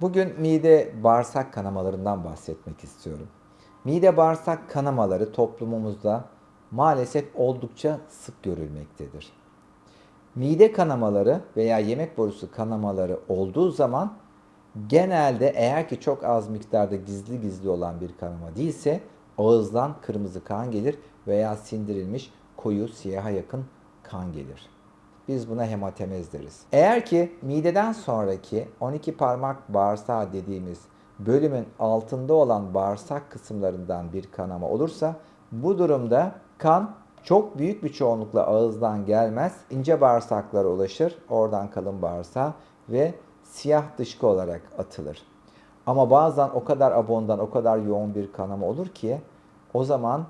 Bugün mide bağırsak kanamalarından bahsetmek istiyorum. Mide bağırsak kanamaları toplumumuzda maalesef oldukça sık görülmektedir. Mide kanamaları veya yemek borusu kanamaları olduğu zaman genelde eğer ki çok az miktarda gizli gizli olan bir kanama değilse ağızdan kırmızı kan gelir veya sindirilmiş koyu siyaha yakın kan gelir. Biz buna hematemez deriz. Eğer ki mideden sonraki 12 parmak bağırsağı dediğimiz bölümün altında olan bağırsak kısımlarından bir kanama olursa bu durumda kan çok büyük bir çoğunlukla ağızdan gelmez. ince bağırsaklara ulaşır. Oradan kalın bağırsağa ve siyah dışkı olarak atılır. Ama bazen o kadar abondan, o kadar yoğun bir kanama olur ki o zaman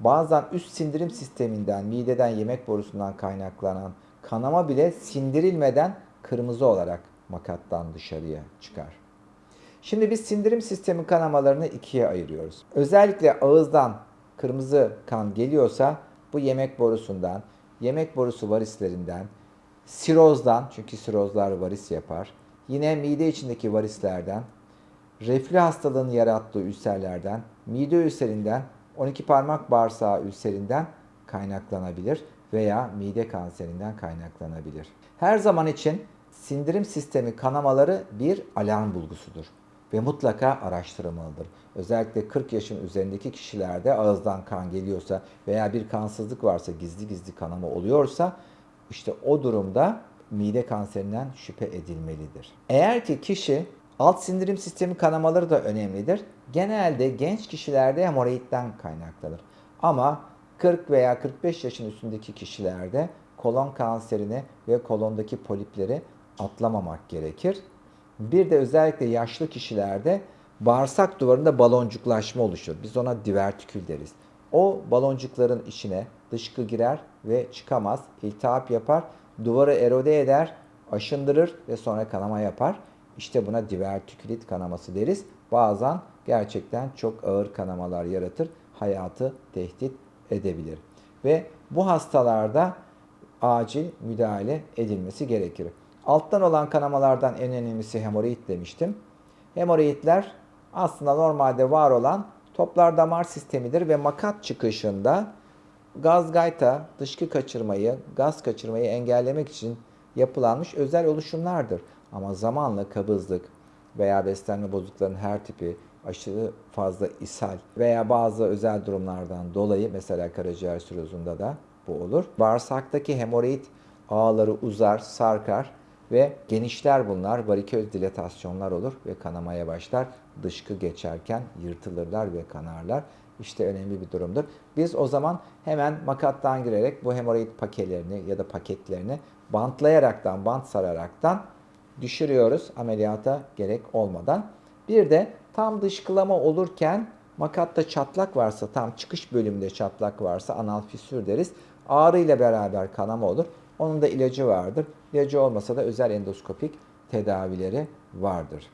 bazen üst sindirim sisteminden, mideden, yemek borusundan kaynaklanan kanama bile sindirilmeden kırmızı olarak makattan dışarıya çıkar. Şimdi biz sindirim sistemi kanamalarını ikiye ayırıyoruz. Özellikle ağızdan kırmızı kan geliyorsa bu yemek borusundan, yemek borusu varislerinden, sirozdan çünkü sirozlar varis yapar. Yine mide içindeki varislerden, reflü hastalığının yarattığı ülserlerden, mide ülserinden, 12 parmak bağırsağı ülserinden kaynaklanabilir veya mide kanserinden kaynaklanabilir. Her zaman için sindirim sistemi kanamaları bir alarm bulgusudur ve mutlaka araştırılmalıdır. Özellikle 40 yaşın üzerindeki kişilerde ağızdan kan geliyorsa veya bir kansızlık varsa, gizli gizli kanama oluyorsa işte o durumda mide kanserinden şüphe edilmelidir. Eğer ki kişi alt sindirim sistemi kanamaları da önemlidir. Genelde genç kişilerde hemoroidden kaynaklanır. Ama 40 veya 45 yaşın üstündeki kişilerde kolon kanserini ve kolondaki polipleri atlamamak gerekir. Bir de özellikle yaşlı kişilerde bağırsak duvarında baloncuklaşma oluşur. Biz ona divertikül deriz. O baloncukların içine dışkı girer ve çıkamaz. İltihap yapar, duvarı erode eder, aşındırır ve sonra kanama yapar. İşte buna divertikülit kanaması deriz. Bazen gerçekten çok ağır kanamalar yaratır. Hayatı tehdit edebilir. Ve bu hastalarda acil müdahale edilmesi gerekir. Alttan olan kanamalardan en önemlisi hemoroid demiştim. Hemoroidler aslında normalde var olan toplar damar sistemidir ve makat çıkışında gaz gayta, dışkı kaçırmayı, gaz kaçırmayı engellemek için yapılanmış özel oluşumlardır. Ama zamanla kabızlık veya beslenme bozukluklarının her tipi, aşırı fazla ishal veya bazı özel durumlardan dolayı mesela karaciğer sirozunda da bu olur. Bağırsaktaki hemoroid ağları uzar, sarkar ve genişler bunlar. Variköz dilatasyonlar olur ve kanamaya başlar. Dışkı geçerken yırtılırlar ve kanarlar. İşte önemli bir durumdur. Biz o zaman hemen makattan girerek bu hemoroid pakelerini ya da paketlerini bantlayaraktan, bant sararaktan düşürüyoruz ameliyata gerek olmadan. Bir de tam dışkılama olurken makatta çatlak varsa, tam çıkış bölümünde çatlak varsa anal fissür deriz. Ağrı ile beraber kanama olur. Onun da ilacı vardır. İlacı olmasa da özel endoskopik tedavileri vardır.